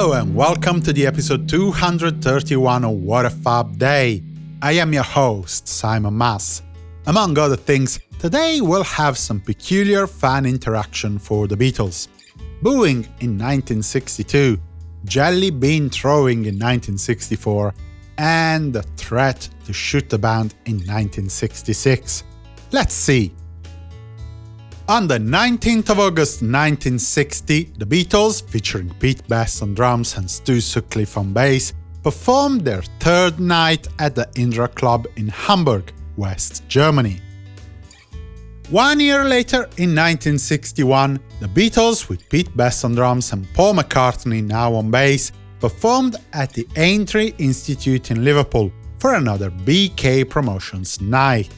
Hello and welcome to the episode 231 of What a Fab Day. I am your host, Simon Mas. Among other things, today we'll have some peculiar fan interaction for the Beatles. Booing in 1962, jelly bean throwing in 1964, and the threat to shoot the band in 1966. Let's see. On the 19th of August 1960, the Beatles, featuring Pete Best on drums and Stu Sutcliffe on bass, performed their third night at the Indra Club in Hamburg, West Germany. One year later, in 1961, the Beatles, with Pete Best on drums and Paul McCartney now on bass, performed at the Aintree Institute in Liverpool for another BK Promotions night.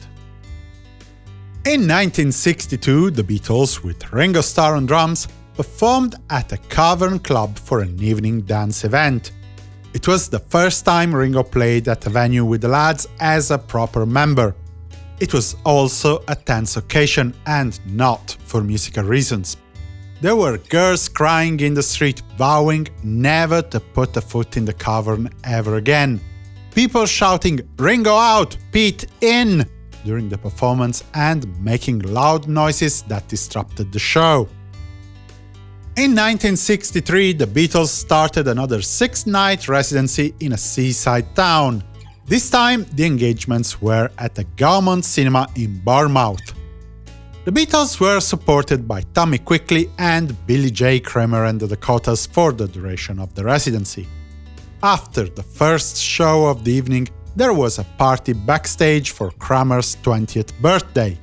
In 1962, the Beatles, with Ringo Starr on drums, performed at a Cavern Club for an evening dance event. It was the first time Ringo played at a venue with the lads as a proper member. It was also a tense occasion, and not for musical reasons. There were girls crying in the street, vowing never to put a foot in the cavern ever again. People shouting, Ringo out, Pete in! During the performance and making loud noises that disrupted the show. In 1963, the Beatles started another six-night residency in a seaside town. This time, the engagements were at the Gaumont Cinema in Bournemouth. The Beatles were supported by Tommy Quickly and Billy J. Kramer and the Dakotas for the duration of the residency. After the first show of the evening, there was a party backstage for Kramer's 20th birthday.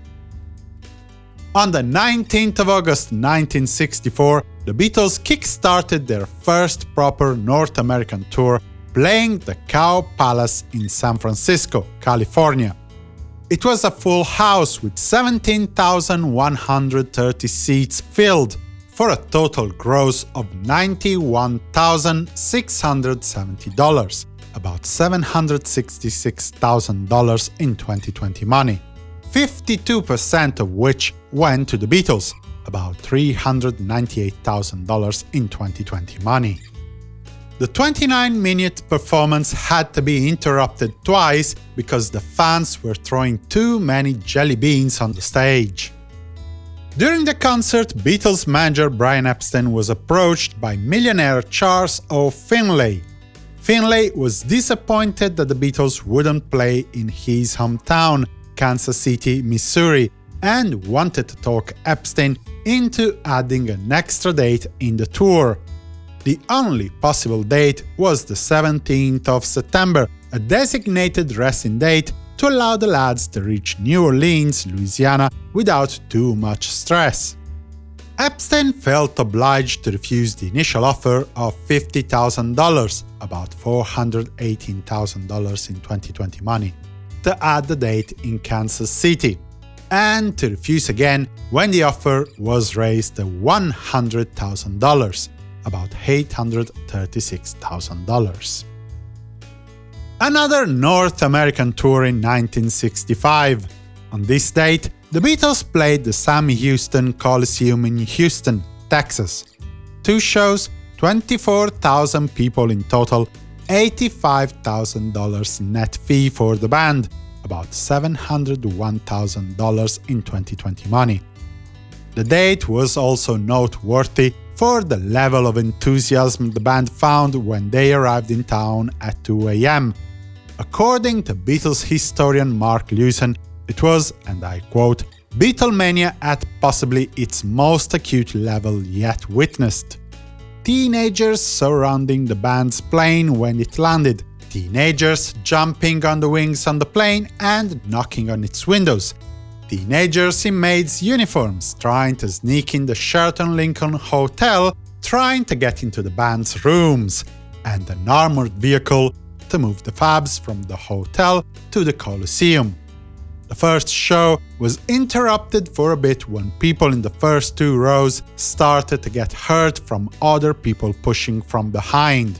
On the 19th of August 1964, the Beatles kick-started their first proper North American tour, playing the Cow Palace in San Francisco, California. It was a full house with 17,130 seats filled, for a total gross of $91,670 about $766,000 in 2020 money, 52% of which went to the Beatles, about $398,000 in 2020 money. The 29-minute performance had to be interrupted twice because the fans were throwing too many jelly beans on the stage. During the concert, Beatles manager Brian Epstein was approached by millionaire Charles O. Finley, Finley was disappointed that the Beatles wouldn't play in his hometown, Kansas City, Missouri, and wanted to talk Epstein into adding an extra date in the tour. The only possible date was the 17th of September, a designated resting date to allow the lads to reach New Orleans, Louisiana without too much stress. Epstein felt obliged to refuse the initial offer of $50,000, about $418,000 in 2020 money, to add the date in Kansas City, and to refuse again when the offer was raised to $100,000, about $836,000. Another North American tour in 1965. On this date, the Beatles played the Sam Houston Coliseum in Houston, Texas. Two shows, 24,000 people in total, $85,000 net fee for the band, about $701,000 in 2020 money. The date was also noteworthy for the level of enthusiasm the band found when they arrived in town at 2 am. According to Beatles historian Mark Lewisohn, it was, and I quote, Beatlemania at possibly its most acute level yet witnessed. Teenagers surrounding the band's plane when it landed, teenagers jumping on the wings on the plane and knocking on its windows, teenagers in maids' uniforms trying to sneak in the Sheraton Lincoln Hotel, trying to get into the band's rooms, and an armored vehicle to move the Fabs from the hotel to the Coliseum. The first show was interrupted for a bit when people in the first two rows started to get hurt from other people pushing from behind.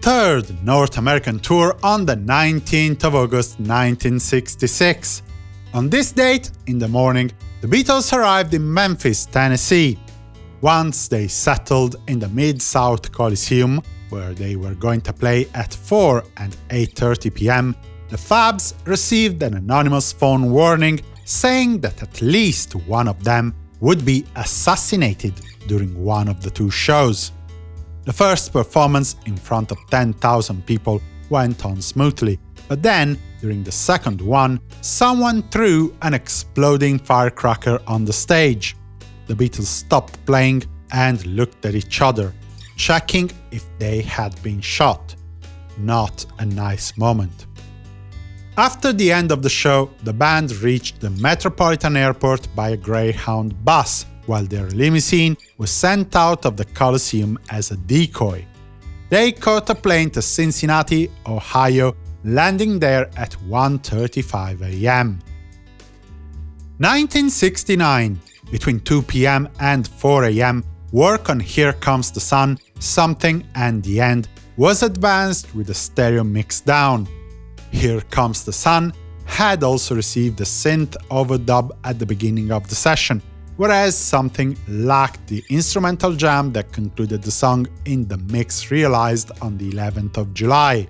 Third North American tour on the 19th of August 1966. On this date, in the morning, the Beatles arrived in Memphis, Tennessee. Once they settled in the Mid-South Coliseum, where they were going to play at 4 and 8.30 pm, the Fabs received an anonymous phone warning saying that at least one of them would be assassinated during one of the two shows. The first performance in front of 10,000 people went on smoothly, but then, during the second one, someone threw an exploding firecracker on the stage. The Beatles stopped playing and looked at each other, checking if they had been shot. Not a nice moment. After the end of the show, the band reached the Metropolitan Airport by a Greyhound bus, while their limousine was sent out of the Coliseum as a decoy. They caught a plane to Cincinnati, Ohio, landing there at 1.35 am. 1969 Between 2 pm and 4 am, work on Here Comes the Sun, Something and the End was advanced with a stereo mix down. Here Comes the Sun had also received a synth overdub at the beginning of the session, whereas something lacked the instrumental jam that concluded the song in the mix realized on the 11th of July.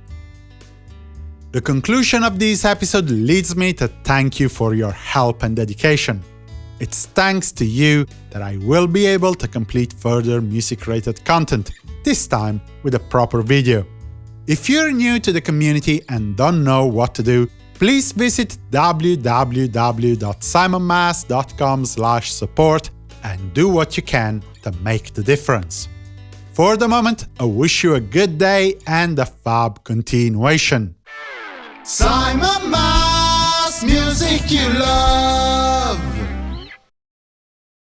The conclusion of this episode leads me to thank you for your help and dedication. It's thanks to you that I will be able to complete further music-related content, this time with a proper video. If you're new to the community and don't know what to do, please visit www.simonmas.com support and do what you can to make the difference. For the moment, I wish you a good day and a fab continuation. Simon Mas, music you love.